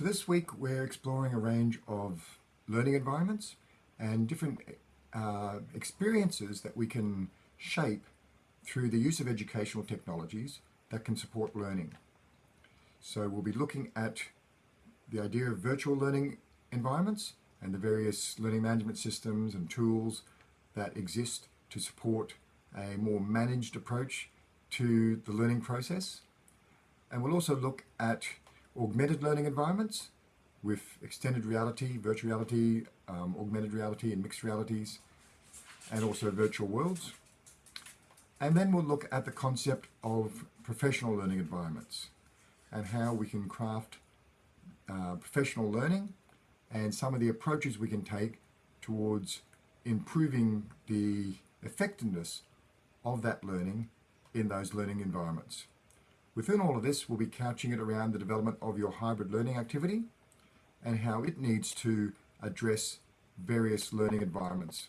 So this week we're exploring a range of learning environments and different uh, experiences that we can shape through the use of educational technologies that can support learning. So we'll be looking at the idea of virtual learning environments and the various learning management systems and tools that exist to support a more managed approach to the learning process. And we'll also look at augmented learning environments with extended reality, virtual reality, um, augmented reality and mixed realities, and also virtual worlds. And then we'll look at the concept of professional learning environments and how we can craft uh, professional learning and some of the approaches we can take towards improving the effectiveness of that learning in those learning environments. Within all of this, we'll be couching it around the development of your hybrid learning activity and how it needs to address various learning environments